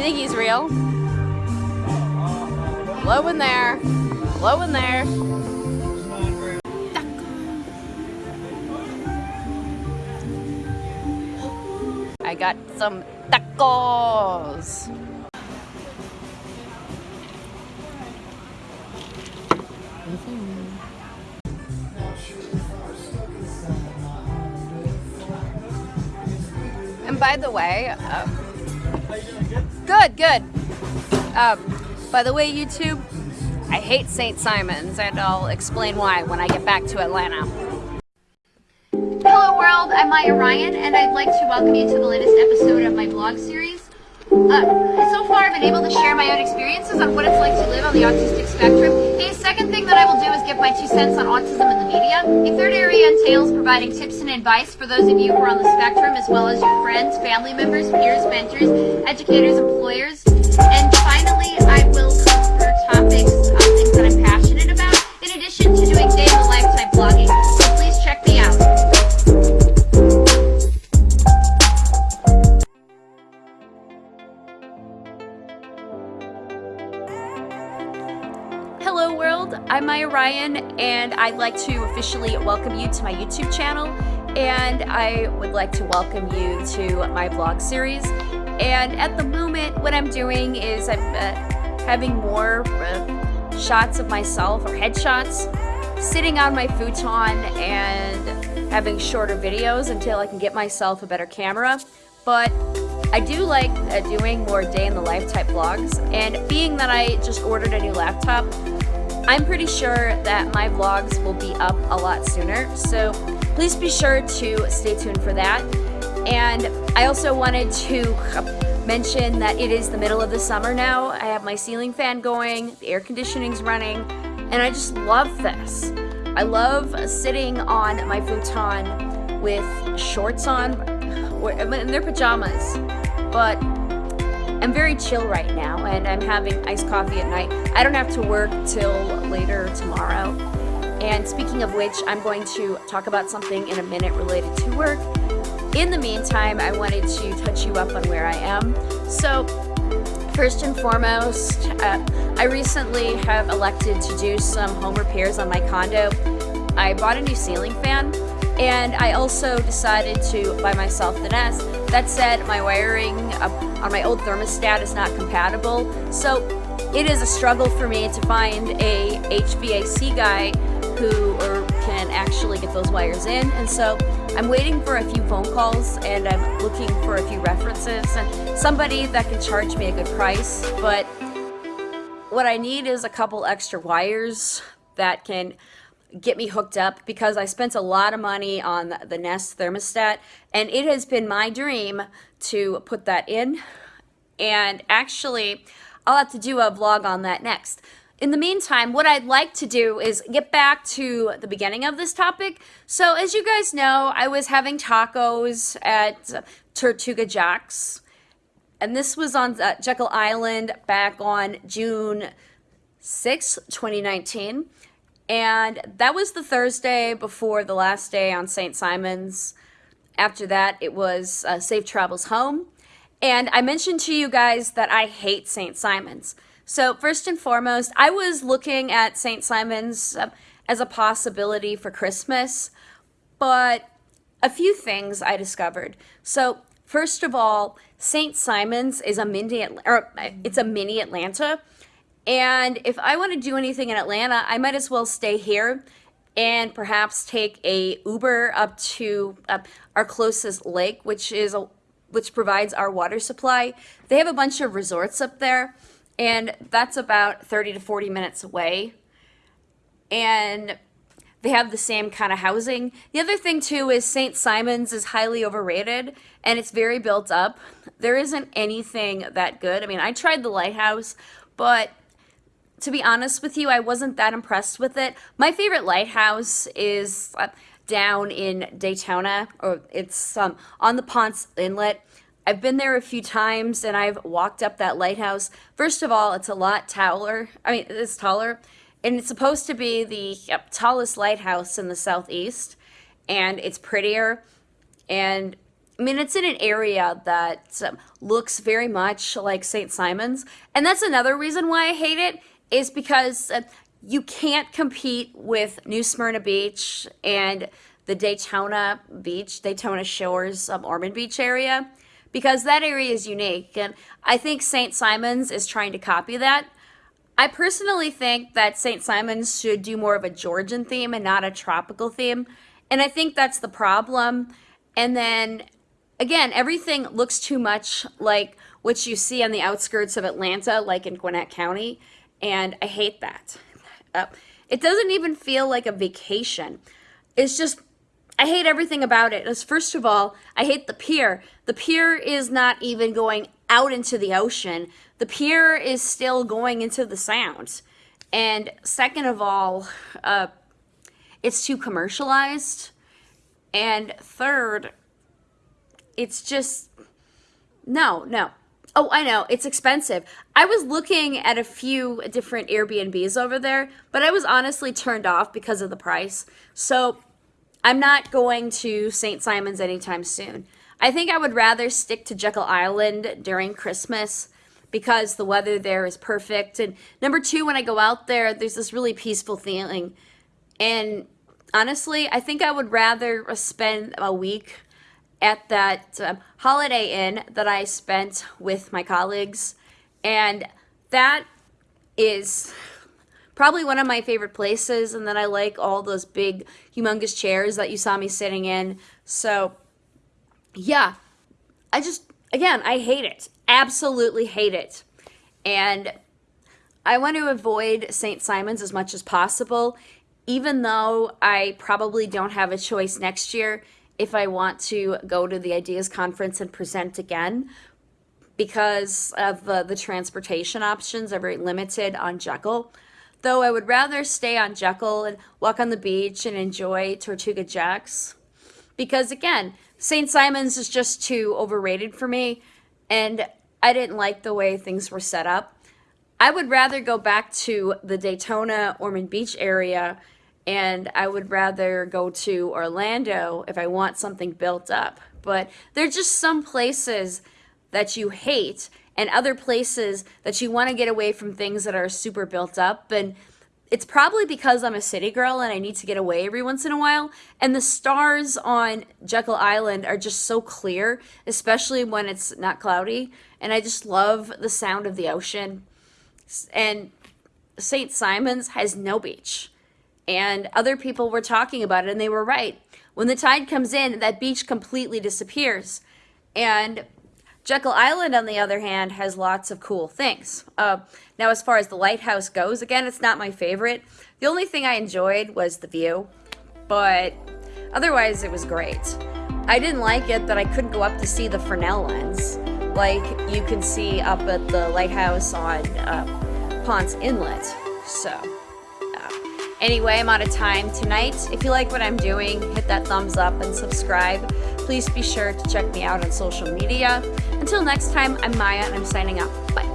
You think he's real? Low in there. Low in there. I got some tacos. And by the way, uh, good, good. Um, by the way, YouTube, I hate St. Simon's, and I'll explain why when I get back to Atlanta. Hello world, I'm Maya Ryan, and I'd like to welcome you to the latest episode of my blog series. Uh, so far, I've been able to share my own experiences on what it's like to live on the autistic spectrum. The second thing that I will do is give my two cents on autism in the media. A third area entails providing tips and advice for those of you who are on the spectrum, as well as your friends, family members, peers, mentors, educators, employers. And finally, Hello world, I'm Maya Ryan and I'd like to officially welcome you to my YouTube channel and I would like to welcome you to my vlog series. And at the moment what I'm doing is I'm uh, having more uh, shots of myself or headshots sitting on my futon and having shorter videos until I can get myself a better camera. But I do like uh, doing more day in the life type vlogs and being that I just ordered a new laptop I'm pretty sure that my vlogs will be up a lot sooner so please be sure to stay tuned for that. And I also wanted to mention that it is the middle of the summer now. I have my ceiling fan going the air conditioning's running and I just love this. I love sitting on my futon with shorts on in their pajamas but I'm very chill right now and I'm having iced coffee at night. I don't have to work till later tomorrow. And speaking of which, I'm going to talk about something in a minute related to work. In the meantime, I wanted to touch you up on where I am. So, first and foremost, uh, I recently have elected to do some home repairs on my condo. I bought a new ceiling fan and I also decided to buy myself the Nest. That said, my wiring um, on my old thermostat is not compatible, so it is a struggle for me to find a HVAC guy who can actually get those wires in, and so I'm waiting for a few phone calls and I'm looking for a few references and somebody that can charge me a good price, but what I need is a couple extra wires that can get me hooked up because I spent a lot of money on the Nest thermostat and it has been my dream to put that in and actually I'll have to do a vlog on that next. In the meantime, what I'd like to do is get back to the beginning of this topic. So as you guys know, I was having tacos at Tortuga Jack's and this was on uh, Jekyll Island back on June 6, 2019. And that was the Thursday before the last day on St. Simon's. After that, it was uh, Safe Travels Home. And I mentioned to you guys that I hate St. Simon's. So first and foremost, I was looking at St. Simon's uh, as a possibility for Christmas, but a few things I discovered. So first of all, St. Simon's is a mini, or it's a mini Atlanta. And if I want to do anything in Atlanta, I might as well stay here and perhaps take a Uber up to uh, our closest lake, which is a, which provides our water supply. They have a bunch of resorts up there, and that's about 30 to 40 minutes away. And they have the same kind of housing. The other thing too is St. Simon's is highly overrated and it's very built up. There isn't anything that good. I mean, I tried the lighthouse, but to be honest with you, I wasn't that impressed with it. My favorite lighthouse is uh, down in Daytona, or it's um, on the Ponce Inlet. I've been there a few times and I've walked up that lighthouse. First of all, it's a lot taller. I mean, it's taller. And it's supposed to be the yep, tallest lighthouse in the southeast. And it's prettier. And I mean, it's in an area that um, looks very much like St. Simon's. And that's another reason why I hate it, is because uh, you can't compete with New Smyrna Beach and the Daytona Beach, Daytona Shores, um, Ormond Beach area, because that area is unique. And I think St. Simon's is trying to copy that. I personally think that St. Simon's should do more of a Georgian theme and not a tropical theme. And I think that's the problem. And then again, everything looks too much like what you see on the outskirts of Atlanta, like in Gwinnett County, and I hate that. Uh, it doesn't even feel like a vacation. It's just, I hate everything about it. As first of all, I hate the pier. The pier is not even going out into the ocean. The pier is still going into the sound. And second of all, uh, it's too commercialized. And third, it's just no, no. Oh, I know, it's expensive. I was looking at a few different Airbnbs over there, but I was honestly turned off because of the price. So I'm not going to St. Simon's anytime soon. I think I would rather stick to Jekyll Island during Christmas because the weather there is perfect. And number two, when I go out there, there's this really peaceful feeling. And honestly, I think I would rather spend a week at that um, Holiday Inn that I spent with my colleagues. And that is probably one of my favorite places. And then I like all those big, humongous chairs that you saw me sitting in. So, yeah, I just, again, I hate it. Absolutely hate it. And I want to avoid St. Simon's as much as possible, even though I probably don't have a choice next year if I want to go to the Ideas Conference and present again because of uh, the transportation options are very limited on Jekyll. Though I would rather stay on Jekyll and walk on the beach and enjoy Tortuga Jacks. Because again, St. Simon's is just too overrated for me and I didn't like the way things were set up. I would rather go back to the Daytona Ormond Beach area and I would rather go to Orlando if I want something built up. But there are just some places that you hate and other places that you want to get away from things that are super built up. And it's probably because I'm a city girl and I need to get away every once in a while. And the stars on Jekyll Island are just so clear, especially when it's not cloudy. And I just love the sound of the ocean. And St. Simon's has no beach and other people were talking about it and they were right. When the tide comes in, that beach completely disappears. And Jekyll Island, on the other hand, has lots of cool things. Uh, now, as far as the lighthouse goes, again, it's not my favorite. The only thing I enjoyed was the view, but otherwise it was great. I didn't like it that I couldn't go up to see the Fresnel lens, like you can see up at the lighthouse on uh, Ponce Inlet. So. Anyway, I'm out of time tonight. If you like what I'm doing, hit that thumbs up and subscribe. Please be sure to check me out on social media. Until next time, I'm Maya and I'm signing out. Bye.